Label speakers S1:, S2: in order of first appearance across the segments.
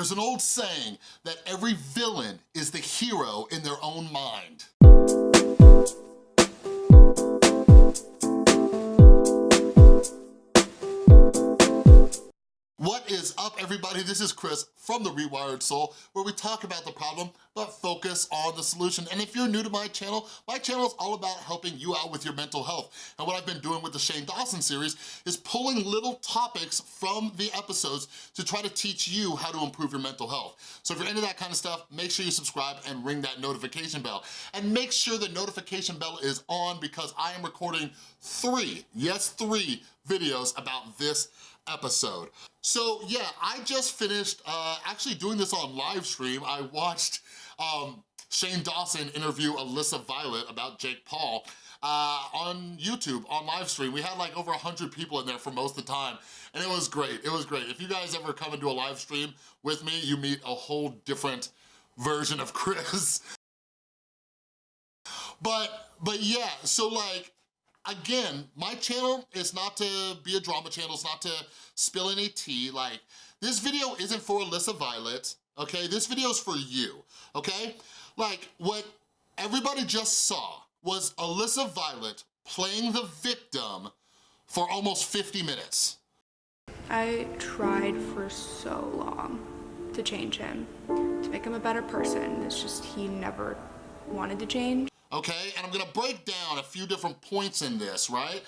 S1: There's an old saying that every villain is the hero in their own mind. What is up everybody? This is Chris from The Rewired Soul where we talk about the problem but focus on the solution. And if you're new to my channel, my channel is all about helping you out with your mental health. And what I've been doing with the Shane Dawson series is pulling little topics from the episodes to try to teach you how to improve your mental health. So if you're into that kind of stuff, make sure you subscribe and ring that notification bell. And make sure the notification bell is on because I am recording three, yes three, videos about this episode. So yeah, I just finished uh, actually doing this on live stream. I watched um, Shane Dawson interview Alyssa Violet about Jake Paul uh, on YouTube, on live stream. We had like over 100 people in there for most of the time, and it was great, it was great. If you guys ever come into a live stream with me, you meet a whole different version of Chris. but, but yeah, so like, again, my channel is not to be a drama channel, it's not to spill any tea. Like, this video isn't for Alyssa Violet, okay? This video is for you, okay? Like, what everybody just saw was Alyssa Violet playing the victim for almost 50 minutes.
S2: I tried for so long to change him, to make him a better person. It's just he never wanted to change
S1: okay? And I'm gonna break down a few different points in this, right?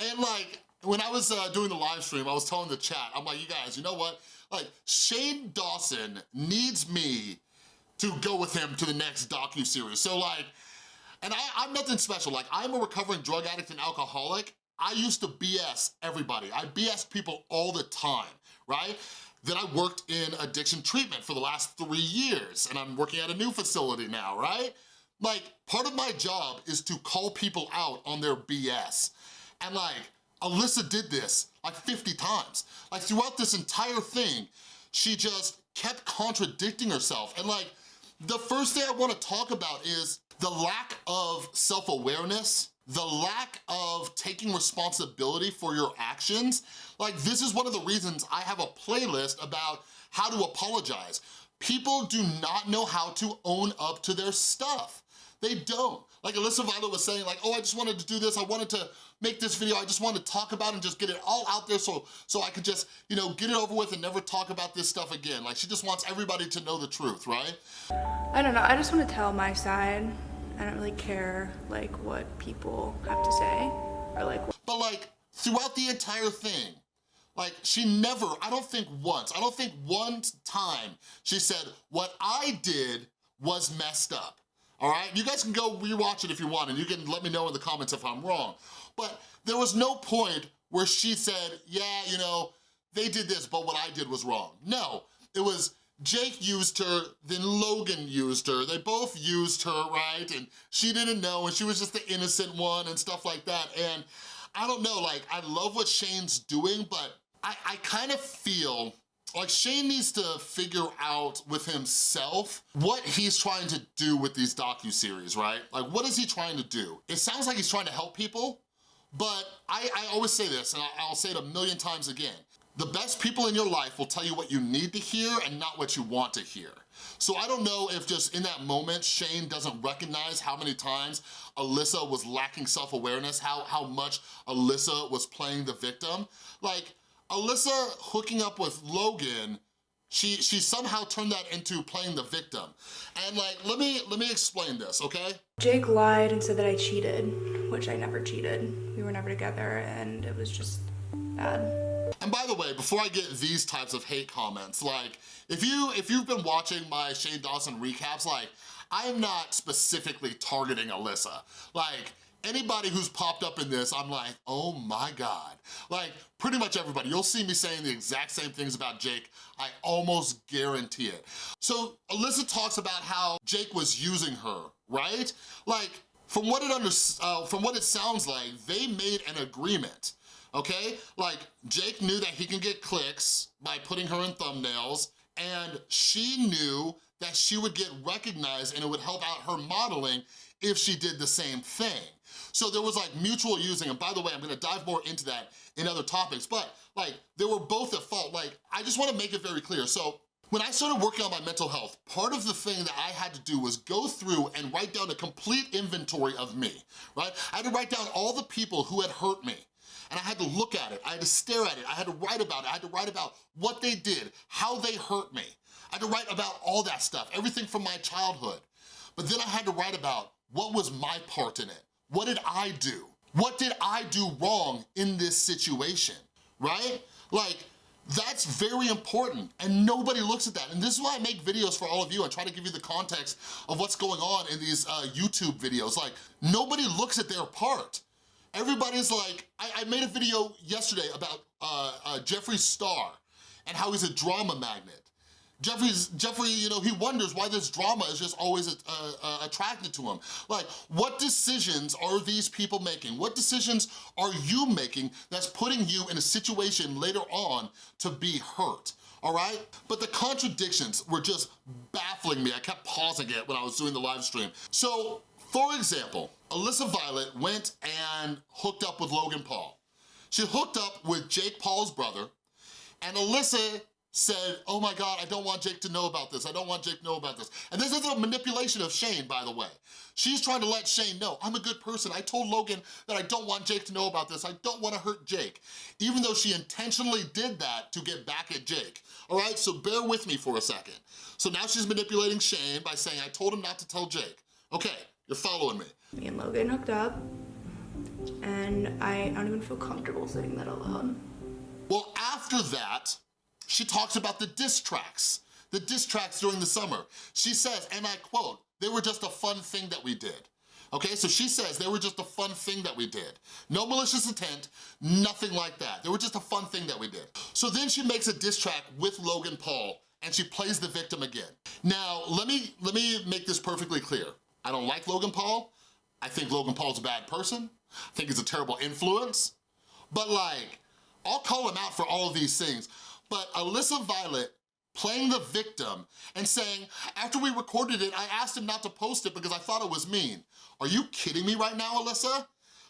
S1: And like, when I was uh, doing the live stream, I was telling the chat, I'm like, you guys, you know what? Like, Shane Dawson needs me to go with him to the next docu-series. So like, and I, I'm nothing special. Like, I'm a recovering drug addict and alcoholic. I used to BS everybody. I BS people all the time, right? Then I worked in addiction treatment for the last three years, and I'm working at a new facility now, right? Like, part of my job is to call people out on their BS. And like, Alyssa did this like 50 times. Like throughout this entire thing, she just kept contradicting herself. And like, the first thing I wanna talk about is the lack of self-awareness, the lack of taking responsibility for your actions. Like this is one of the reasons I have a playlist about how to apologize. People do not know how to own up to their stuff. They don't. Like Alyssa Violet was saying, like, oh, I just wanted to do this. I wanted to make this video. I just wanted to talk about it and just get it all out there so, so I could just, you know, get it over with and never talk about this stuff again. Like, she just wants everybody to know the truth, right?
S2: I don't know. I just want to tell my side. I don't really care, like, what people have to say or, like...
S1: But, like, throughout the entire thing, like, she never, I don't think once, I don't think one time she said, what I did was messed up all right? You guys can go rewatch it if you want, and you can let me know in the comments if I'm wrong. But there was no point where she said, yeah, you know, they did this, but what I did was wrong. No, it was Jake used her, then Logan used her. They both used her, right? And she didn't know, and she was just the innocent one and stuff like that. And I don't know, like, I love what Shane's doing, but I, I kind of feel like Shane needs to figure out with himself what he's trying to do with these docu-series, right? Like what is he trying to do? It sounds like he's trying to help people, but I, I always say this, and I'll say it a million times again. The best people in your life will tell you what you need to hear and not what you want to hear. So I don't know if just in that moment, Shane doesn't recognize how many times Alyssa was lacking self-awareness, how, how much Alyssa was playing the victim. Like, Alyssa hooking up with Logan, she she somehow turned that into playing the victim. And like, let me let me explain this, okay?
S2: Jake lied and said that I cheated, which I never cheated. We were never together and it was just bad.
S1: And by the way, before I get these types of hate comments, like if you if you've been watching my Shane Dawson recaps, like I am not specifically targeting Alyssa. Like anybody who's popped up in this, I'm like, oh my God. Like, pretty much everybody. You'll see me saying the exact same things about Jake. I almost guarantee it. So Alyssa talks about how Jake was using her, right? Like, from what it under, uh, from what it sounds like, they made an agreement, okay? Like, Jake knew that he can get clicks by putting her in thumbnails, and she knew that she would get recognized and it would help out her modeling if she did the same thing. So there was like mutual using, and by the way, I'm gonna dive more into that in other topics, but like they were both at fault. Like, I just wanna make it very clear. So When I started working on my mental health, part of the thing that I had to do was go through and write down a complete inventory of me, right? I had to write down all the people who had hurt me, and I had to look at it, I had to stare at it, I had to write about it, I had to write about what they did, how they hurt me. I had to write about all that stuff, everything from my childhood. But then I had to write about what was my part in it? What did I do? What did I do wrong in this situation, right? Like, that's very important and nobody looks at that. And this is why I make videos for all of you and try to give you the context of what's going on in these uh, YouTube videos. Like, nobody looks at their part. Everybody's like, I, I made a video yesterday about uh, uh, Jeffree Star and how he's a drama magnet. Jeffree's, Jeffrey, you know, he wonders why this drama is just always uh, uh, attracted to him. Like, what decisions are these people making? What decisions are you making that's putting you in a situation later on to be hurt? all right? But the contradictions were just baffling me. I kept pausing it when I was doing the live stream. So, for example, Alyssa Violet went and hooked up with Logan Paul. She hooked up with Jake Paul's brother, and Alyssa said, oh my God, I don't want Jake to know about this. I don't want Jake to know about this. And this is a manipulation of Shane, by the way. She's trying to let Shane know, I'm a good person. I told Logan that I don't want Jake to know about this. I don't wanna hurt Jake. Even though she intentionally did that to get back at Jake. All right, so bear with me for a second. So now she's manipulating Shane by saying, I told him not to tell Jake. Okay, you're following me.
S2: Me and Logan hooked up, and I don't even feel comfortable saying that alone.
S1: Well, after that, she talks about the diss tracks, the diss tracks during the summer. She says, and I quote, they were just a fun thing that we did. Okay, so she says they were just a fun thing that we did. No malicious intent, nothing like that. They were just a fun thing that we did. So then she makes a diss track with Logan Paul and she plays the victim again. Now, let me, let me make this perfectly clear. I don't like Logan Paul. I think Logan Paul's a bad person. I think he's a terrible influence. But like, I'll call him out for all of these things. But Alyssa Violet playing the victim and saying, after we recorded it, I asked him not to post it because I thought it was mean. Are you kidding me right now, Alyssa?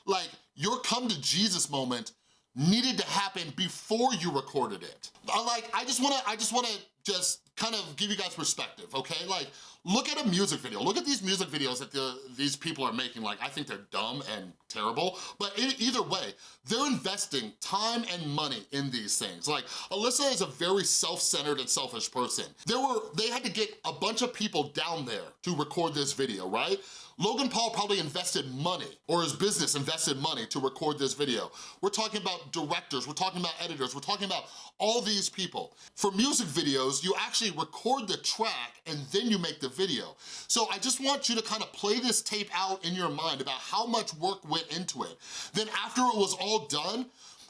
S1: Like, your come to Jesus moment needed to happen before you recorded it. Like, I just wanna, I just wanna just kind of give you guys perspective, okay? Like, look at a music video. Look at these music videos that the, these people are making. Like, I think they're dumb and terrible, but either way, they're investing time and money in these things. Like, Alyssa is a very self-centered and selfish person. There were, they had to get a bunch of people down there to record this video, right? Logan Paul probably invested money, or his business invested money to record this video. We're talking about directors, we're talking about editors, we're talking about all these people. For music videos, you actually record the track and then you make the video. So I just want you to kind of play this tape out in your mind about how much work went into it. Then after it was all done,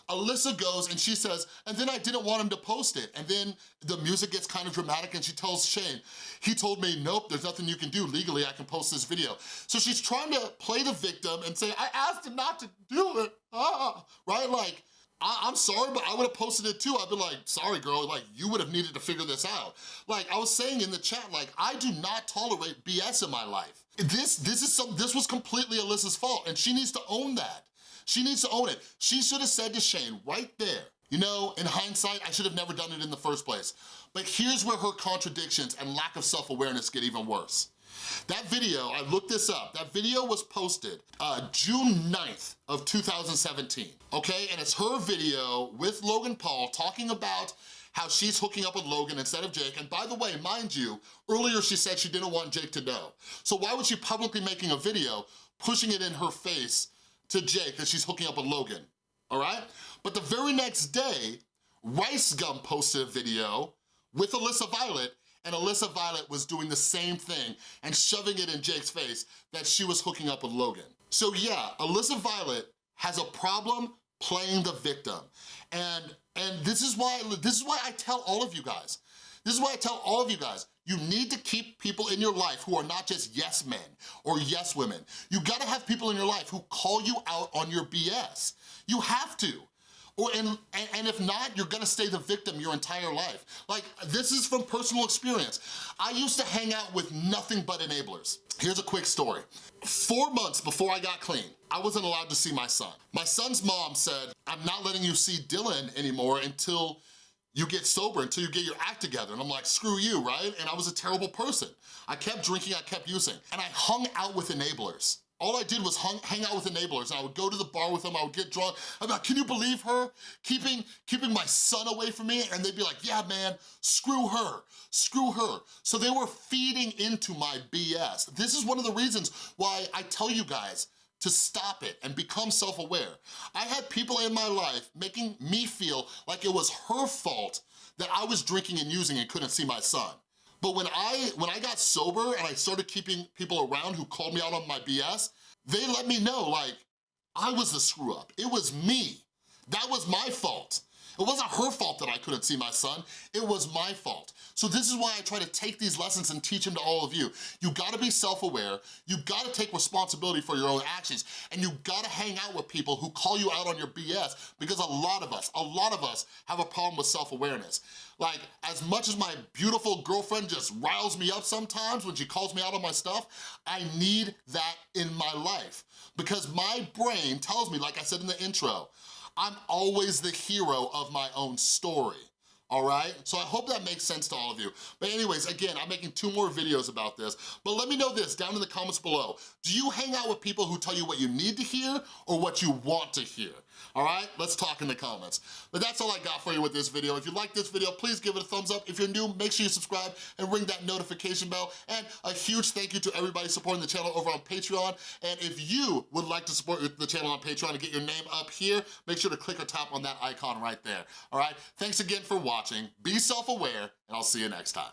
S1: Alyssa goes and she says, and then I didn't want him to post it. And then the music gets kind of dramatic and she tells Shane, he told me, nope, there's nothing you can do. Legally, I can post this video. So she's trying to play the victim and say, I asked him not to do it, ah, right? Like, I am sorry, but I would have posted it too. I'd be like, sorry girl, like you would have needed to figure this out. Like I was saying in the chat, like I do not tolerate BS in my life. This, this is some, this was completely Alyssa's fault and she needs to own that. She needs to own it. She should have said to Shane right there, you know, in hindsight, I should have never done it in the first place. But here's where her contradictions and lack of self-awareness get even worse. That video, I looked this up, that video was posted uh, June 9th of 2017, okay? And it's her video with Logan Paul talking about how she's hooking up with Logan instead of Jake. And by the way, mind you, earlier she said she didn't want Jake to know. So why would she publicly making a video pushing it in her face to Jake that she's hooking up with Logan, all right? But the very next day, Rice Gum posted a video with Alyssa Violet and Alyssa Violet was doing the same thing and shoving it in Jake's face that she was hooking up with Logan. So yeah, Alyssa Violet has a problem playing the victim. And, and this, is why, this is why I tell all of you guys, this is why I tell all of you guys, you need to keep people in your life who are not just yes men or yes women. You gotta have people in your life who call you out on your BS. You have to. And, and if not, you're gonna stay the victim your entire life. Like, this is from personal experience. I used to hang out with nothing but enablers. Here's a quick story. Four months before I got clean, I wasn't allowed to see my son. My son's mom said, I'm not letting you see Dylan anymore until you get sober until you get your act together. And I'm like, screw you, right? And I was a terrible person. I kept drinking, I kept using. And I hung out with enablers. All I did was hung, hang out with enablers. I would go to the bar with them, I would get drunk. Be like, can you believe her? Keeping, keeping my son away from me? And they'd be like, yeah, man, screw her, screw her. So they were feeding into my BS. This is one of the reasons why I tell you guys, to stop it and become self-aware. I had people in my life making me feel like it was her fault that I was drinking and using and couldn't see my son. But when I, when I got sober and I started keeping people around who called me out on my BS, they let me know like, I was the screw up. It was me. That was my fault. It wasn't her fault couldn't see my son, it was my fault. So this is why I try to take these lessons and teach them to all of you. You gotta be self-aware, you gotta take responsibility for your own actions, and you gotta hang out with people who call you out on your BS because a lot of us, a lot of us have a problem with self-awareness. Like, as much as my beautiful girlfriend just riles me up sometimes when she calls me out on my stuff, I need that in my life because my brain tells me, like I said in the intro, I'm always the hero of my own story all right? So I hope that makes sense to all of you. But anyways, again, I'm making two more videos about this, but let me know this down in the comments below. Do you hang out with people who tell you what you need to hear or what you want to hear? All right, let's talk in the comments. But that's all I got for you with this video. If you like this video, please give it a thumbs up. If you're new, make sure you subscribe and ring that notification bell. And a huge thank you to everybody supporting the channel over on Patreon. And if you would like to support the channel on Patreon and get your name up here, make sure to click or tap on that icon right there. All right, thanks again for watching. Be self-aware, and I'll see you next time.